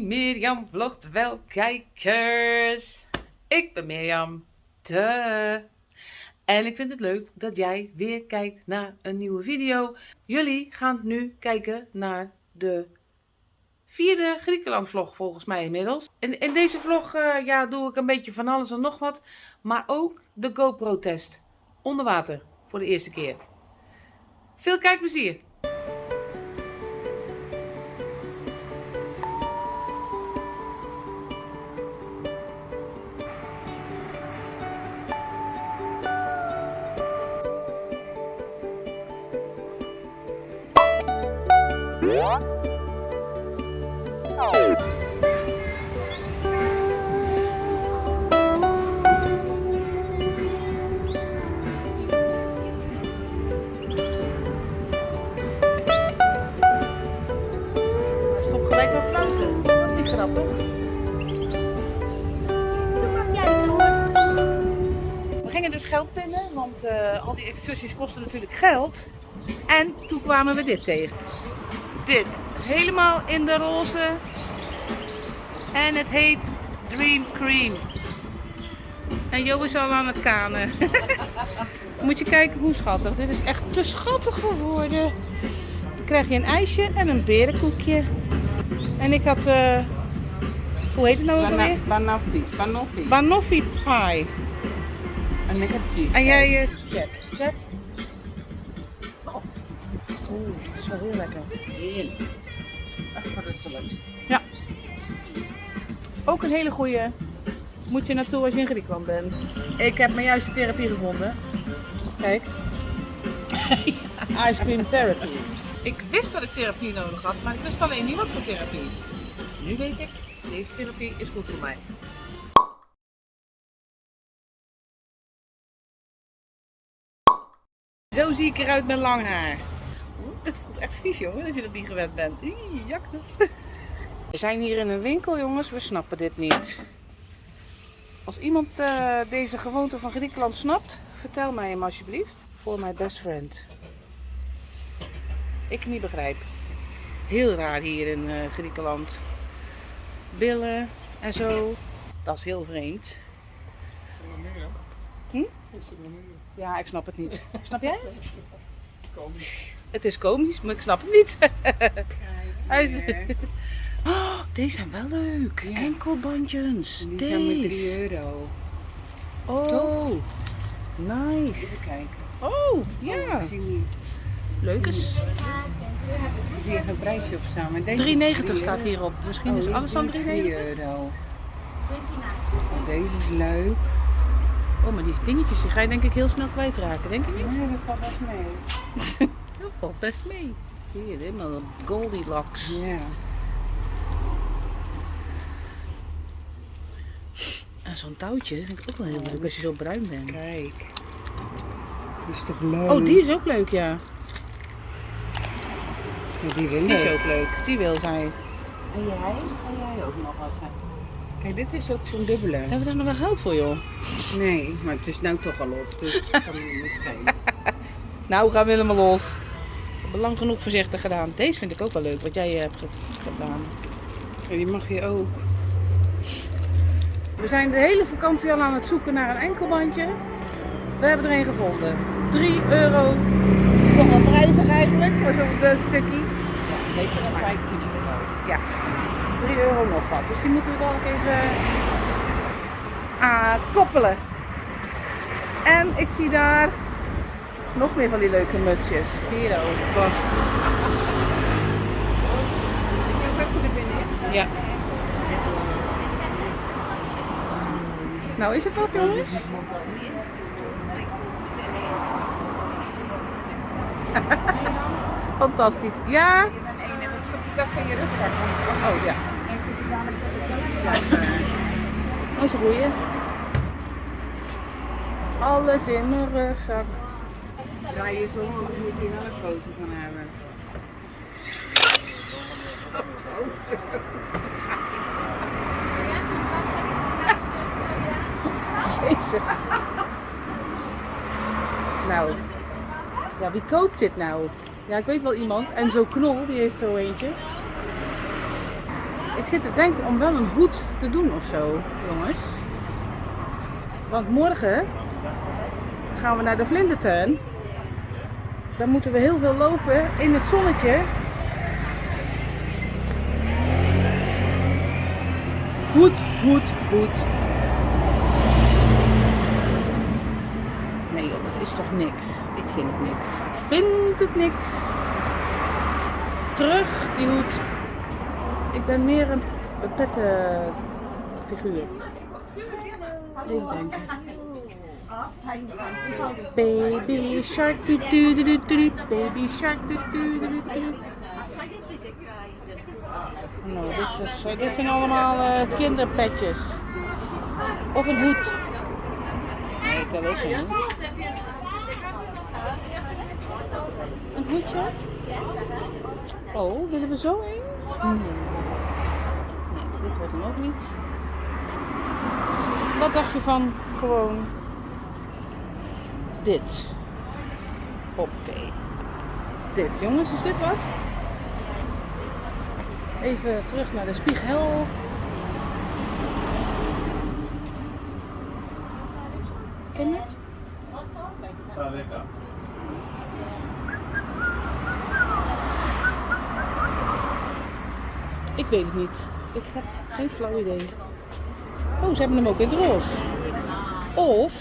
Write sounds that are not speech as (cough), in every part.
Mirjam vlogt wel kijkers. Ik ben Mirjam. De. En ik vind het leuk dat jij weer kijkt naar een nieuwe video. Jullie gaan nu kijken naar de vierde Griekenland vlog volgens mij inmiddels. In, in deze vlog uh, ja, doe ik een beetje van alles en nog wat. Maar ook de GoPro test. Onder water. Voor de eerste keer. Veel kijkplezier. Gelijk met fluiten. Dat is niet grappig. We gingen dus geld pinnen, want uh, al die excursies kosten natuurlijk geld. En toen kwamen we dit tegen. Dit. Helemaal in de roze. En het heet Dream Cream. En Jo is al aan het kanen. (laughs) Moet je kijken hoe schattig. Dit is echt te schattig voor woorden. Dan krijg je een ijsje en een berenkoekje. En ik had... Uh, hoe heet het nou ook Bana alweer? Banoffee. Banoffee. Banoffee pie. En ik heb cheese. En jij, uh, Jack. Jack? Oh. Oeh, dat is wel heel lekker. Heerlijk. Echt verrukkelijk. Ja. Ook een hele goede. Moet je naartoe als je in Griekenland bent. Ik heb mijn juiste therapie gevonden. Kijk. (laughs) Ice cream therapy. Ik wist dat ik therapie nodig had, maar ik wist alleen niet wat voor therapie. Nu weet ik, deze therapie is goed voor mij. Zo zie ik eruit met lang haar. Het voelt echt vies jongen, als je dat niet gewend bent. Ih, jak. We zijn hier in een winkel jongens, we snappen dit niet. Als iemand eh, deze gewoonte van Griekenland snapt, vertel mij hem alsjeblieft. Voor mijn best friend. Ik niet begrijp. Heel raar hier in eh, Griekenland. Billen en zo. Dat is heel vreemd. Hm? Ja, ik snap het niet. Snap jij (laughs) het? Het is komisch, maar ik snap het niet. (gasps) Oh, deze zijn wel leuk. Ja. Enkelbandjes. Die zijn met 3 Deze. euro. Oh, nice. Even kijken. Oh, ja. Oh, ik zie niet. Leuk is. Ik een prijsje op staan. Maar deze is 3,90 drie- staat hierop. Misschien Oh, is alles dan 3,90. 3 euro. Deze is leuk. Oh, maar die dingetjes die ga je denk ik heel snel kwijtraken, denk je niet? Nee, dat valt best mee. (laughs) Dat valt best mee. Hier, helemaal Goldilocks. Ja. En zo'n touwtje vind ik ook wel heel leuk als je zo bruin bent. Kijk. Die is toch leuk? Oh, die is ook leuk, ja. Die wil Die is ik. ook leuk. Die wil zij. En jij? En jij ook nog wat? hè? Kijk, dit is ook zo'n dubbele. Hebben we daar nog wel geld voor, joh? Nee, maar het is nou toch al op, dus dat kan niet schelen. (laughs) Nou, gaan we helemaal los. We hebben lang genoeg voorzichtig gedaan. Deze vind ik ook wel leuk, wat jij eh, hebt ge- gedaan. Ja, die mag je ook. We zijn de hele vakantie al aan het zoeken naar een enkelbandje. We hebben er een gevonden. 3 euro. Nog wel prijzig eigenlijk voor zo'n eh, stukje. Ja, beter dan 15 euro. Ja, 3 euro nog wat. Dus die moeten we dan ook even ah, koppelen. En ik zie daar nog meer van die leuke mutsjes. Hier ook. Wacht. Ja. Nou is het wat jongens? (laughs) Fantastisch. Ja? En stop die kaf in je rugzak. Oh ja. En is dadelijk dat Dat is een goeie. Alles in mijn rugzak. Draai je zo om, dan moet je wel een foto van hebben. (laughs) Jezus. Nou. Ja, wie koopt dit nou? Ja, ik weet wel iemand. En zo Knol, die heeft zo eentje. Ik zit te denken om wel een hoed te doen of zo, jongens. Want morgen gaan we naar de vlindertuin. Dan moeten we heel veel lopen in het zonnetje. Hoed, hoed, hoed. Nee joh, dat is toch niks. Vind het niks. Ik vind het niks. Terug, die hoed. Ik ben meer een, pette figuur. Even denken. Baby shark doet doet doet doet baby shark doet doet doet doet. Nou, dit, zijn allemaal eh, kinderpetjes. Of een hoed. Nee, ik wil ook geen hoed. Een hoedje? Oh, willen we zo een? Nee. Nee, dit wordt hem ook niet. Wat dacht je van gewoon dit? Oké. Dit, jongens, is dit wat? Even terug naar de spiegel. Ken je het? Ik weet het niet. Ik heb geen flauw idee. Oh, ze hebben hem ook in het roze. Of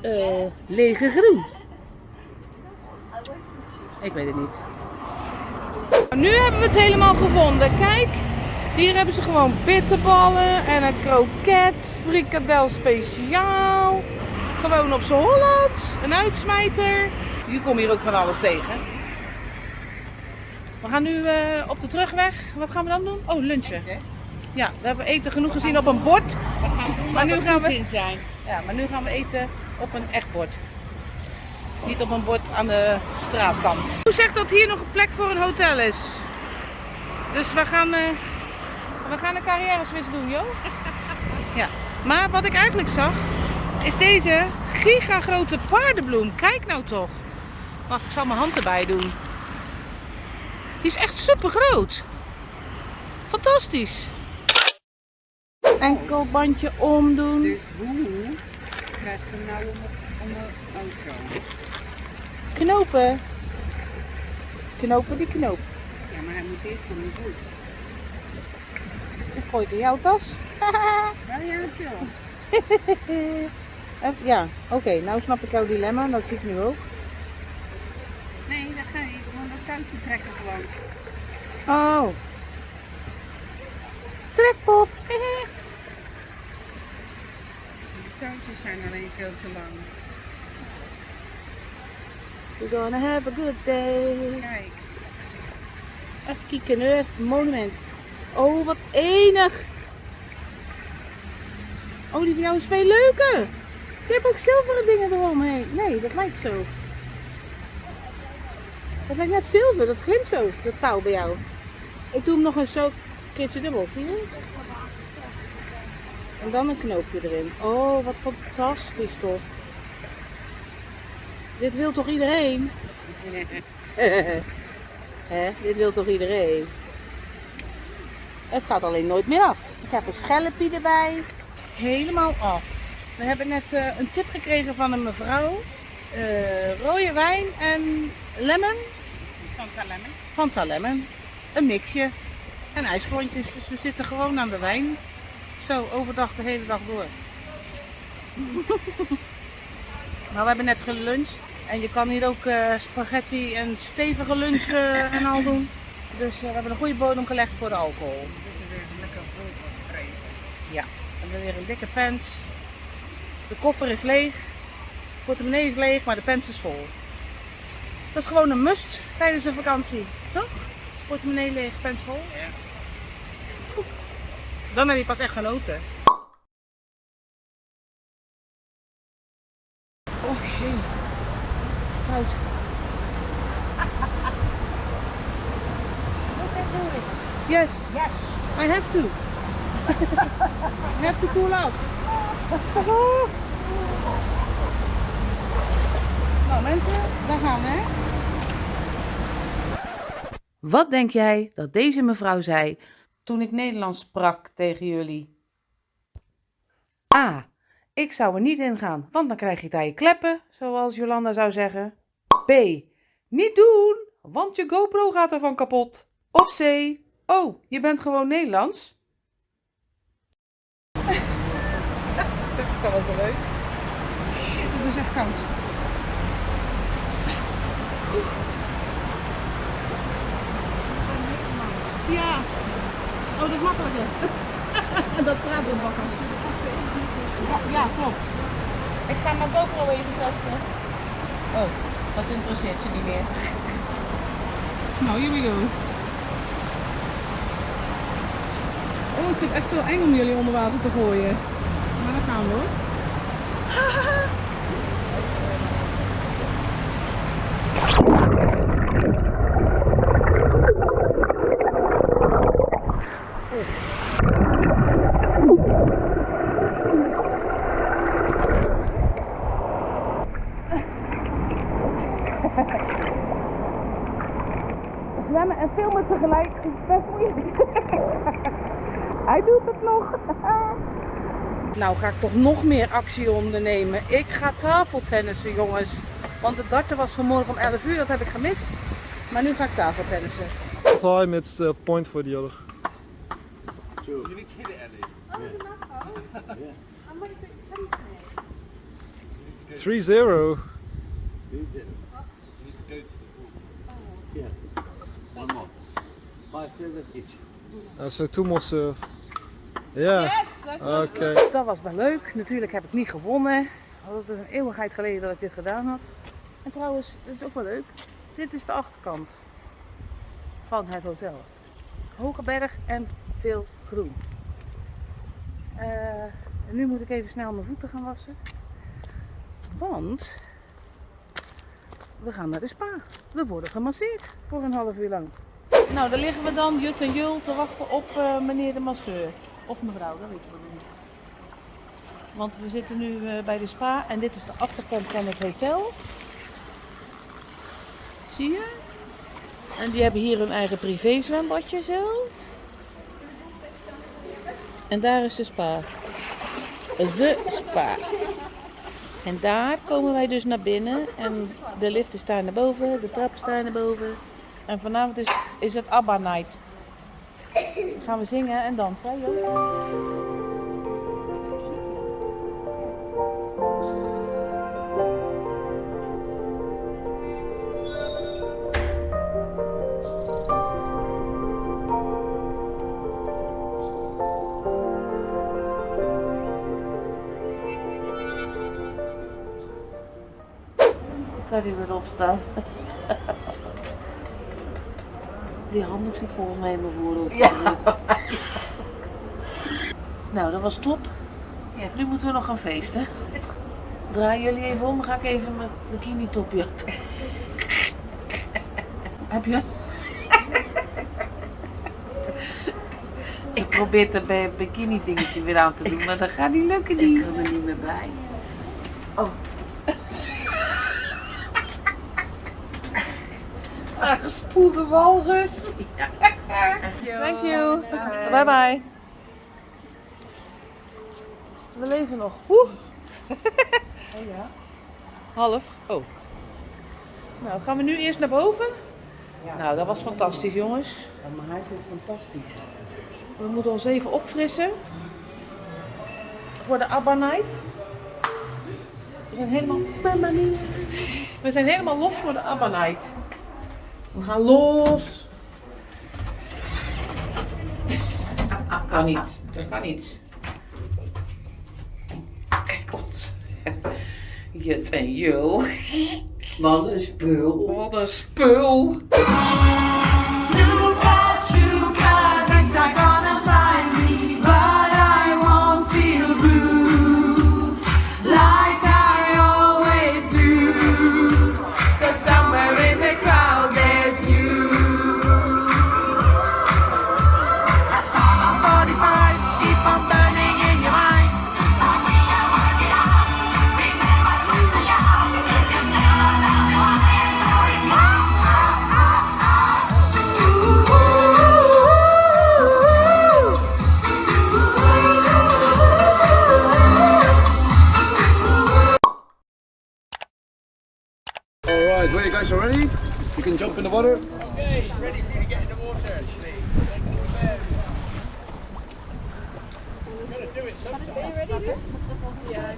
eh lege groen. Ik weet het niet. Nu hebben we het helemaal gevonden. Kijk, hier hebben ze gewoon bitterballen en een kroket, frikadel speciaal. Gewoon op z'n Holland, een uitsmijter. Je komt hier ook van alles tegen. We gaan nu eh, op de terugweg. Wat gaan we dan doen? Oh, lunchen. Ja, we hebben eten genoeg gezien op een bord. We gaan doen Maar nu gaan we- in zijn. Ja, maar nu gaan we eten op een echt bord. Niet op een bord aan de straatkant. Hoe zegt dat hier nog een plek voor een hotel is? Dus we gaan, eh, we gaan een carrière switch doen, joh. Ja. Maar wat ik eigenlijk zag, is deze gigagrote paardenbloem. Kijk nou toch. Wacht, ik zal mijn hand erbij doen. Die is echt super groot. Fantastisch. Enkelbandje omdoen. Dus hoe krijgt ze nou om om de auto? Knopen. Knopen die knoop. Ja, maar hij moet eerst van de voet. Ik gooi het in jouw tas. Ja, (laughs) ja, chill. Even- (laughs) ja, oké. nou snap ik jouw dilemma. Dat zie ik nu ook. Nee, dan ga je touwtje trekken gewoon. Oh. Trekpop. De touwtjes zijn alleen veel te lang. We're gonna have a good day. Kijk, Even kijken, een monument. Oh, wat enig. Oh, die van jou is veel leuker. Je hebt ook zilveren dingen eromheen. Nee, dat lijkt zo. Dat lijkt net zilver, dat glimt zo, dat touw bij jou. Ik doe hem nog eens zo een keertje dubbel, zie je? En dan een knoopje erin. Oh, wat fantastisch toch. Dit wil toch iedereen? (laughs) Hè, dit wil toch iedereen? Het gaat alleen nooit meer af. Ik heb een schelpje erbij. Helemaal af. We hebben net eh, een tip gekregen van een mevrouw. Eh, rode wijn en lemon. Fanta lemon. Fanta lemon. Een mixje. En ijsklontjes. Dus we zitten gewoon aan de wijn. Zo, overdag de hele dag door. (laughs) nou, we hebben net geluncht. En je kan hier ook eh, spaghetti en stevige lunch eh, en al doen. Dus eh, we hebben een goede bodem gelegd voor de alcohol. Dit is weer lekker vol. Ja, we hebben weer een dikke pens. De koffer is leeg. De portemonnee is leeg, maar de pens is vol. Dat is gewoon een must tijdens een vakantie, toch? Portemonnee leeg, pens vol. Ja. Dan heb je pas echt genoten. Oh shit. Koud. Yes. Yes. I have to. (laughs) I have to cool off. (laughs) nou mensen, daar gaan we. Wat denk jij dat deze mevrouw zei toen ik Nederlands sprak tegen jullie? A. Ik zou er niet in gaan, want dan krijg je daar je kleppen, zoals Jolanda zou zeggen. B. Niet doen, want je GoPro gaat ervan kapot. Of C. Oh, je bent gewoon Nederlands. (laughs) dat was wel leuk. Shit, het is echt koud. Ja. Oh, dat is makkelijker. (laughs) dat praat bakken. Ja, klopt. Ik ga mijn GoPro even testen. Oh, dat interesseert ze niet meer. (laughs) Nou, here we go. Oh, ik vind het echt wel eng om jullie onder water te gooien. Maar dan gaan we hoor. (laughs) Zwemmen en filmen tegelijk is best moeilijk. Hij doet het nog. Nou ga ik toch nog meer actie ondernemen. Ik ga tafeltennissen jongens. Want de darten was vanmorgen om 11 uur, dat heb ik gemist. Maar nu ga ik tafeltennissen. time it's a point for the other. You need to hit it, Ellie. 3-0. You need to, you need to go to the pool. Yeah. One more. Five each. Uh, so two more serve. Yeah. Okay. Dat was wel leuk. Natuurlijk heb ik niet gewonnen. Het is een eeuwigheid geleden dat ik dit gedaan had. En trouwens, het is ook wel leuk. Dit is de achterkant van het hotel. Hoge berg en veel groen. Eh, en nu moet ik even snel mijn voeten gaan wassen. Want we gaan naar de spa. We worden gemasseerd voor een half uur lang. Nou, daar liggen we dan, Jut en Jul, te wachten op eh, meneer de masseur. Of mevrouw, dat weten we nog niet. Want we zitten nu eh, bij de spa en dit is de achterkant van het hotel. Zie je? En die hebben hier hun eigen privé zwembadje zo. En daar is de spa. De spa. En daar komen wij dus naar binnen. En de lift is daar naar boven, de trap is daar naar boven. En vanavond is, is het ABBA night. Gaan we zingen en dansen, hè, die weer opstaan? Die handdoek zit volgens mij in mijn voorhoofd. Ja. Nou, dat was top. Ja, nu moeten we nog gaan feesten. Draai jullie even om, ga ik even mijn bikini topje. Heb je? Ik probeer het bij bikini dingetje weer aan te doen, maar dat gaat niet lukken niet. Ik kan er niet meer bij. Oh. Aangespoelde walrus. Thank you. Bye bye. We leven nog. Oeh. Half. Oh. Nou, gaan we nu eerst naar boven? Nou, dat was fantastisch, jongens. Ja, mijn huis is fantastisch. We moeten ons even opfrissen. Voor de ABBA Night. We zijn helemaal... We zijn helemaal los voor de ABBA Night. We gaan los. Ah, kan niet. Dat kan niet. Kijk ons. Jut en Jul. Wat een spul. Wat een spul. jump in the water. Okay, ready for you to get in the water. You've got to do it sometime. Are you ready? yeah,